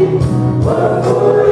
What